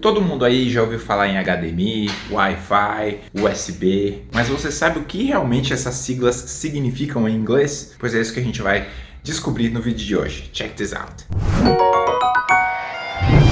Todo mundo aí já ouviu falar em HDMI, Wi-Fi, USB, mas você sabe o que realmente essas siglas significam em inglês? Pois é isso que a gente vai descobrir no vídeo de hoje. Check this out!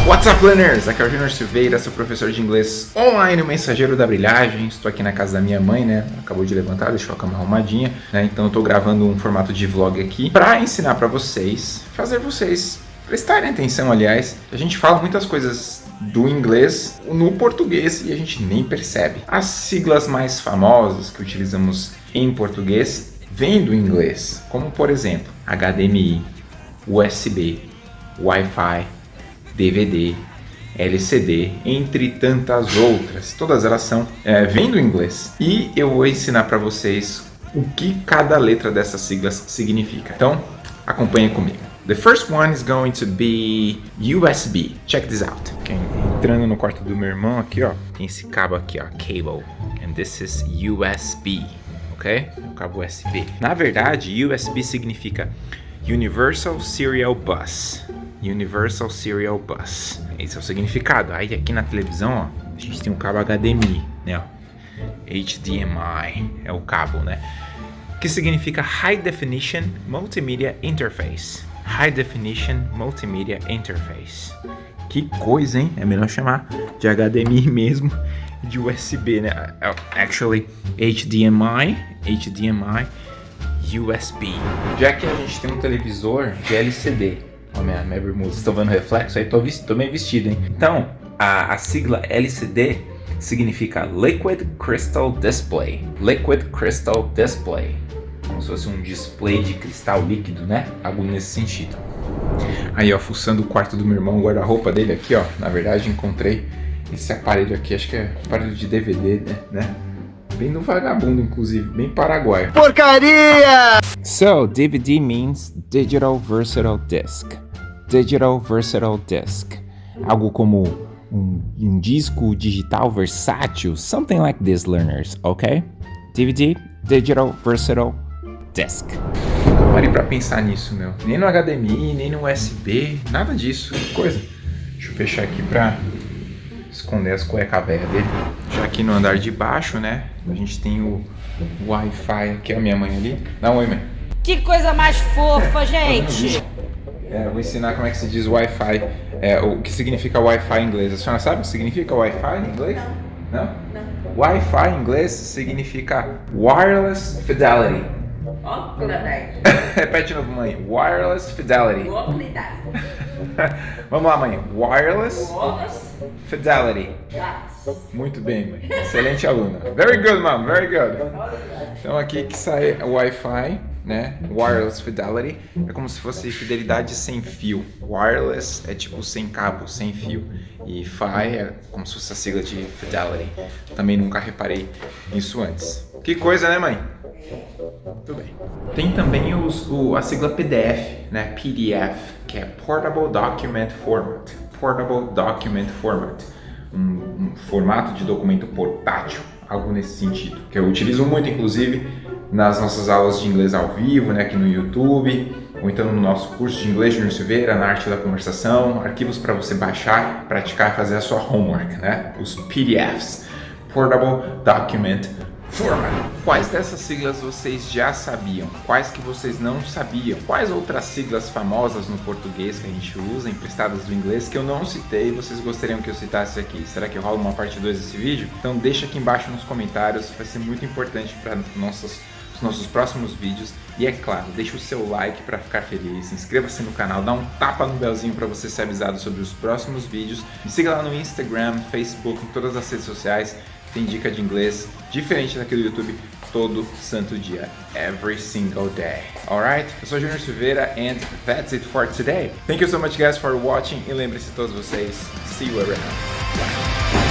What's up, learners? Aqui é o Junior Silveira, sou professor de inglês online, o mensageiro da brilhagem. Estou aqui na casa da minha mãe, né? Acabou de levantar, deixou a cama arrumadinha, né? Então eu tô gravando um formato de vlog aqui para ensinar para vocês, fazer vocês prestarem atenção, aliás. A gente fala muitas coisas do inglês no português e a gente nem percebe. As siglas mais famosas que utilizamos em português vêm do inglês, como por exemplo HDMI, USB, Wi-Fi, DVD, LCD, entre tantas outras. Todas elas são é, vêm do inglês. E eu vou ensinar para vocês o que cada letra dessas siglas significa. Então, acompanhe comigo. The first one is going to be USB. Check this out. Okay. Entrando no quarto do meu irmão aqui, ó, tem esse cabo aqui, ó, cable. And this is USB, ok? O cabo USB. Na verdade, USB significa Universal Serial Bus. Universal Serial Bus. Esse é o significado. Aí aqui na televisão, ó, a gente tem um cabo HDMI, né? Ó. HDMI é o cabo, né? Que significa High Definition Multimedia Interface. High Definition Multimedia Interface. Que coisa, hein? É melhor chamar de HDMI mesmo de USB, né? Actually, HDMI, HDMI, USB. Já que a gente tem um televisor de LCD, Ó, minha, minha bermuda, vocês estão vendo o reflexo? Aí tô, tô bem vestido, hein? Então, a, a sigla LCD significa Liquid Crystal Display. Liquid Crystal Display. Como se fosse um display de cristal líquido, né? Algo nesse sentido. Aí, ó, fuçando o quarto do meu irmão, o guarda-roupa dele aqui, ó. Na verdade, encontrei esse aparelho aqui, acho que é aparelho de DVD, né? né? Bem no vagabundo, inclusive, bem paraguaio. Porcaria! So, DVD means Digital Versatile Disc. Digital Versatile Disc. Algo como um, um disco digital versátil. Something like this, learners, ok? DVD, Digital Versatile Disc. Parei pra pensar nisso, meu. Nem no HDMI, nem no USB, nada disso. Que coisa. Deixa eu fechar aqui pra esconder as cuecas velhas dele. Já aqui no andar de baixo, né? A gente tem o Wi-Fi aqui, a minha mãe ali. Dá um oi, mãe. Que coisa mais fofa, gente! É, vou ensinar como é que se diz Wi-Fi, é, o que significa Wi-Fi em inglês. A senhora sabe o que significa Wi-Fi em inglês? Não? Não. Wi-Fi em inglês significa Wireless Fidelity. Repete de novo, mãe. Wireless Fidelity. Vamos lá, mãe. Wireless. Fidelity. Yes. Muito bem, mãe. Excelente aluna. Very good, mom. Very good. Então aqui que sai o Wi-Fi, né? Wireless Fidelity. É como se fosse fidelidade sem fio. Wireless é tipo sem cabo, sem fio. E Fi é como se fosse a sigla de Fidelity. Também nunca reparei nisso antes. Que coisa, né, mãe? Tudo bem. Tem também os, o, a sigla PDF, né? PDF, que é Portable Document Format. Portable Document Format. Um, um formato de documento portátil, algo nesse sentido. Que eu utilizo muito, inclusive, nas nossas aulas de inglês ao vivo, né? Aqui no YouTube, ou então no nosso curso de inglês Júnior Silveira, na arte da conversação, arquivos para você baixar, praticar fazer a sua homework, né? Os PDFs. Portable Document Format. Quais dessas siglas vocês já sabiam? Quais que vocês não sabiam? Quais outras siglas famosas no português que a gente usa, emprestadas do inglês, que eu não citei e vocês gostariam que eu citasse aqui? Será que rola uma parte 2 desse vídeo? Então deixa aqui embaixo nos comentários, vai ser muito importante para nossos nossos próximos vídeos. E é claro, deixa o seu like para ficar feliz, inscreva-se no canal, dá um tapa no belzinho para você ser avisado sobre os próximos vídeos. Me siga lá no Instagram, Facebook, em todas as redes sociais tem dica de inglês diferente daquele do YouTube todo santo dia, every single day. Alright? Eu sou Junior Silveira and that's it for today. Thank you so much guys for watching e lembre-se todos vocês, see you around. Bye.